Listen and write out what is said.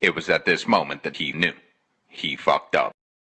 It was at this moment that he knew. He fucked up.